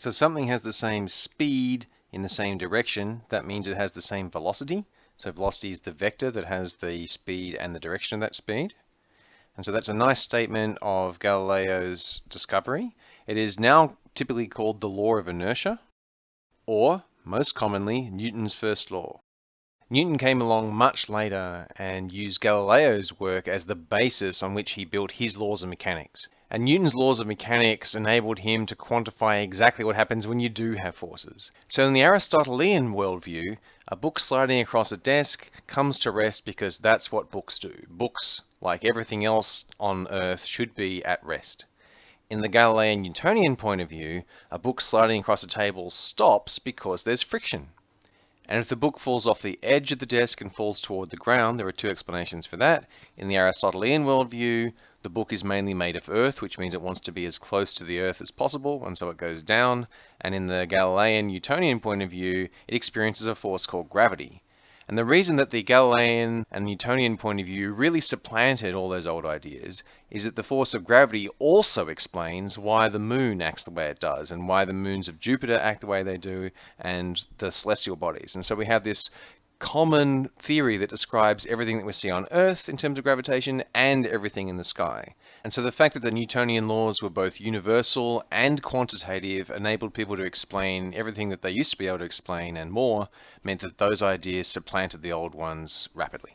So something has the same speed in the same direction, that means it has the same velocity. So velocity is the vector that has the speed and the direction of that speed. And so that's a nice statement of Galileo's discovery. It is now typically called the law of inertia, or most commonly, Newton's first law. Newton came along much later and used Galileo's work as the basis on which he built his laws of mechanics. And Newton's laws of mechanics enabled him to quantify exactly what happens when you do have forces. So in the Aristotelian worldview, a book sliding across a desk comes to rest because that's what books do. Books, like everything else on Earth, should be at rest. In the Galilean Newtonian point of view, a book sliding across a table stops because there's friction. And if the book falls off the edge of the desk and falls toward the ground, there are two explanations for that. In the Aristotelian worldview, the book is mainly made of earth, which means it wants to be as close to the earth as possible, and so it goes down. And in the Galilean Newtonian point of view, it experiences a force called gravity. And the reason that the Galilean and Newtonian point of view really supplanted all those old ideas is that the force of gravity also explains why the moon acts the way it does and why the moons of Jupiter act the way they do and the celestial bodies. And so we have this common theory that describes everything that we see on Earth in terms of gravitation and everything in the sky. And so the fact that the Newtonian laws were both universal and quantitative enabled people to explain everything that they used to be able to explain and more meant that those ideas supplanted the old ones rapidly.